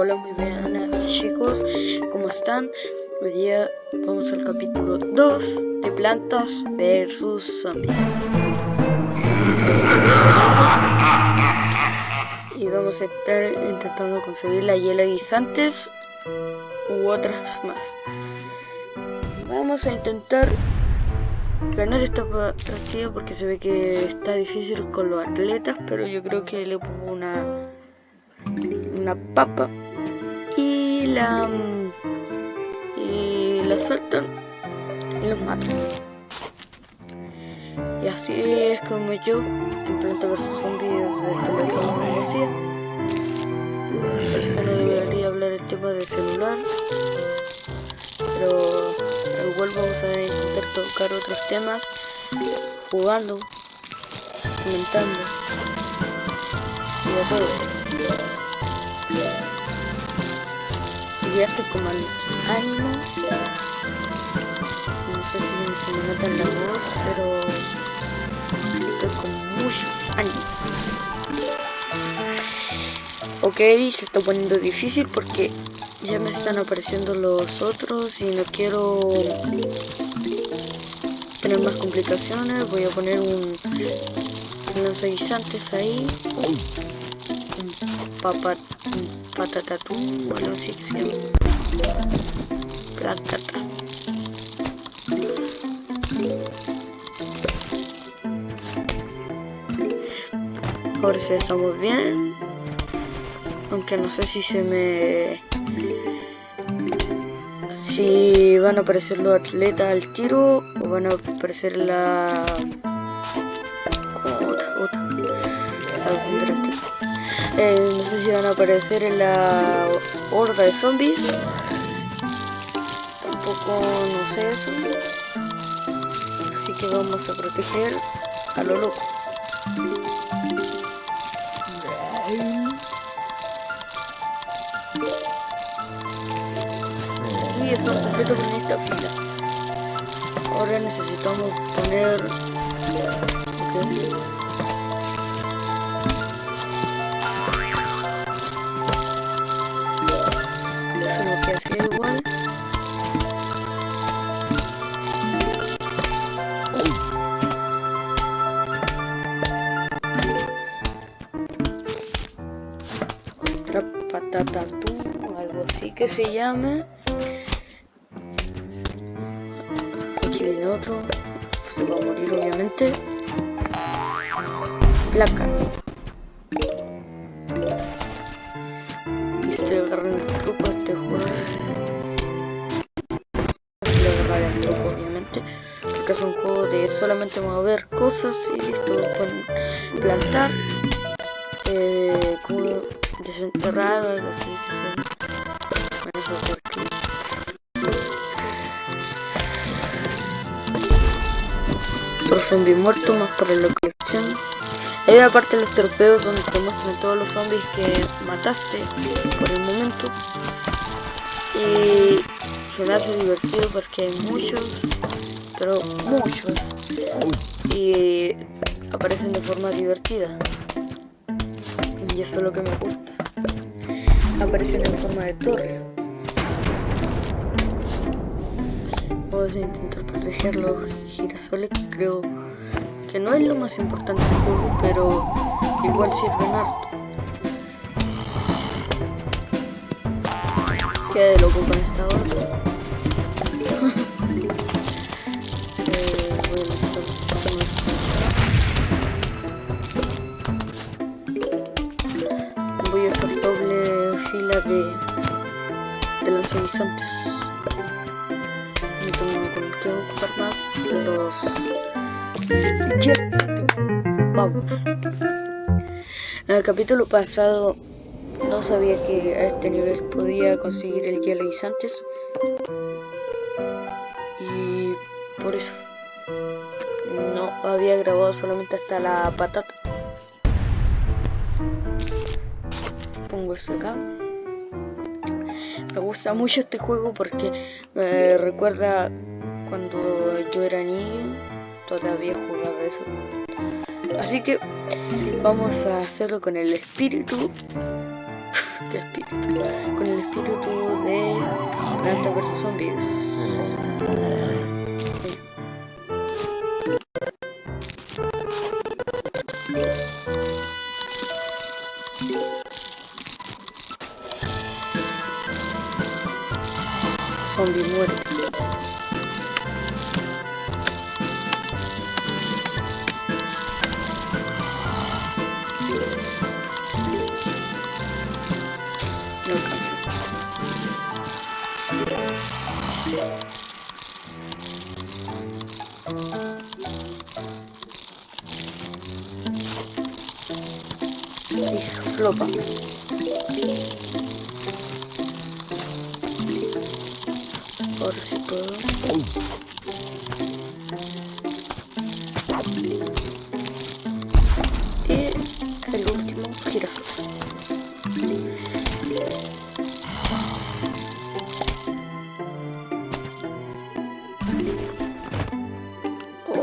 Hola, muy buenas chicos, ¿cómo están? Hoy día vamos al capítulo 2 de Plantas vs Zombies. Y vamos a estar intentando conseguir la hiela guisantes u otras más. Vamos a intentar ganar esta partida porque se ve que está difícil con los atletas, pero yo creo que le pongo una una papa la y la saltan y los matan. Y así es como yo en Planta vs Zombies desde esta lo que decía. Así que no debería hablar el tema del celular pero igual vamos a intentar tocar otros temas jugando comentando y de todo estoy como al año. No sé si se me nota en la voz, pero estoy con mucho ánimo. Ok, se está poniendo difícil porque ya me están apareciendo los otros y no quiero tener más complicaciones. Voy a poner un lanzaguisantes ahí papa, patatatú algo así que se llama. Platata. Ahora sí estamos bien. Aunque no sé si se me... Si van a aparecer los atletas al tiro o van a aparecer la... Eh, no sé si van a aparecer en la horda de zombies. Tampoco no sé eso. Así que vamos a proteger a lo loco. Y eso completo con esta fila. Ahora necesitamos poner... se llama aquí viene otro. Se va a morir obviamente. Placa. Y estoy agarrando el truco a este juego así le agarrar el truco obviamente porque es un juego de solamente mover cosas y esto pueden plantar eh, desenterrar o algo así que sea Los zombies muertos más para la colección. Hay una parte de los torpedos donde te muestran todos los zombies que mataste por el momento. Y se me hace divertido porque hay muchos, pero muchos. Y aparecen de forma divertida. Y eso es lo que me gusta. Aparecen en forma de torre. Vamos a intentar proteger los girasoles que creo que no es lo más importante del juego, pero igual sirven harto. De loco con esta otra. voy a hacer doble fila de, de los En el capítulo pasado no sabía que a este nivel podía conseguir el hielo guisantes. Y por eso no había grabado solamente hasta la patata. Pongo esto acá. Me gusta mucho este juego porque me recuerda cuando yo era niño todavía jugaba eso así que vamos a hacerlo con el espíritu ¿Qué espíritu? Con el espíritu de Planta vs Zombies. Zombie muerte.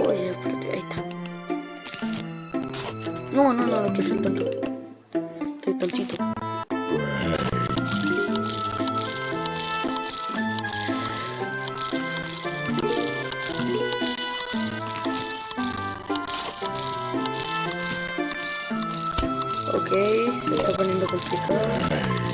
Oye, espérate, ahí está. No, no, no, no quiero ser tonto. Se está poniendo complicado.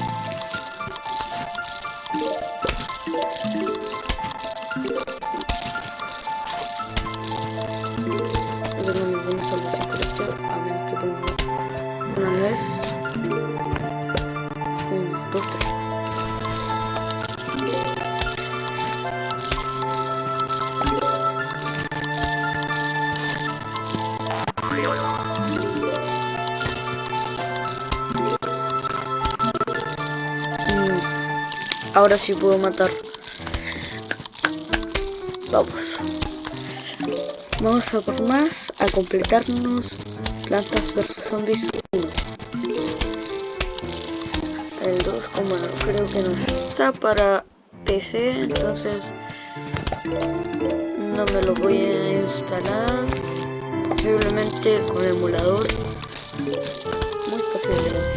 Ahora sí puedo matar. Vamos. Vamos a por más, a completarnos Plantas vs Zombies 1. El 2, como no, creo que no está para PC, entonces no me lo voy a instalar. Posiblemente con emulador. Muy posiblemente.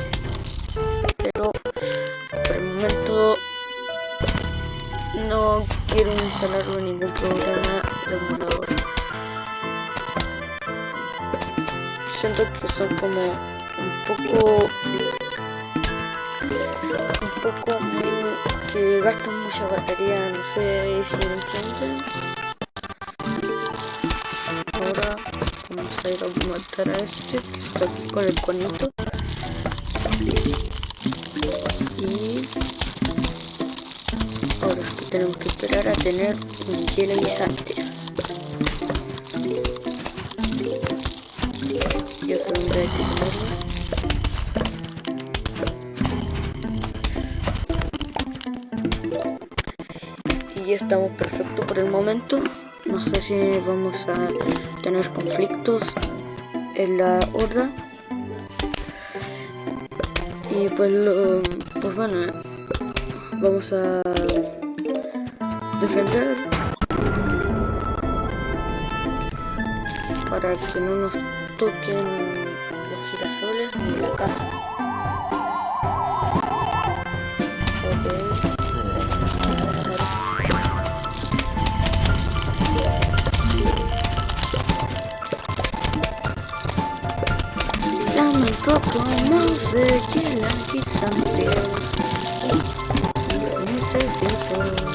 Quiero instalarlo en ningún programa de emulador. Siento que son como un poco un poco que gastan mucha batería, no sé si me entienden. Ahora vamos a ir a matar a este que está aquí con el conito. Esperar a tener un hielo guisantes. Se tendrá que ponerlo. Y ya estamos perfectos por el momento. No sé si vamos a tener conflictos en la horda. Y pues, lo- pues bueno, vamos a defender para que no nos toquen los girasoles ni la casa. Ok. Dame un poco más de hielo guisante. Los necesito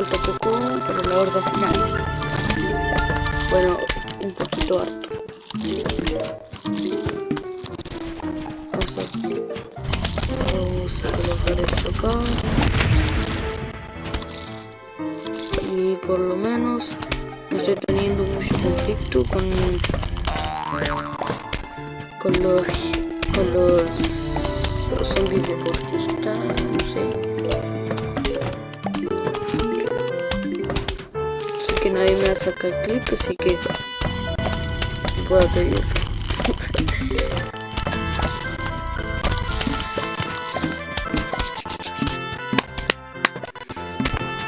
Falta poco para la horda final. Bueno, un poquito harto. Vamos a, vamos a colocar esto acá. Y por lo menos no estoy teniendo mucho conflicto con con los con los zombies deportistas, no sé. nadie me va a sacar clip, así que puedo pedir.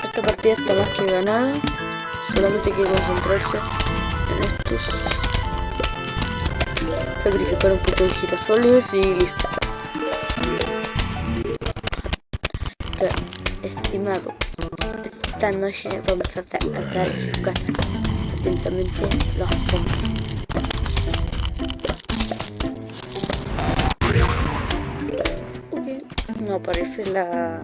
Esta partida está más que ganada, solamente hay que concentrarse en estos. Sacrificar un poco de girasoles y listo. Esta noche vamos a atacar su casa. Atentamente, los hombres. no aparece la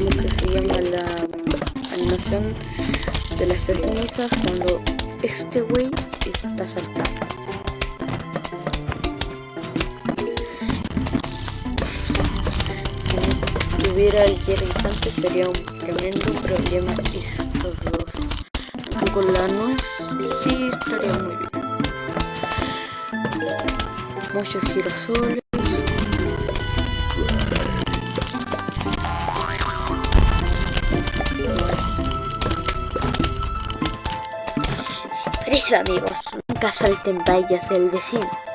lo que se llama la animación de las cenizas cuando este güey está saltando si tuviera el antes sería un tremendo problema estos dos con la nuez sí estaría muy bien muchos girasoles. Por eso amigos, nunca salten vallas del vecino.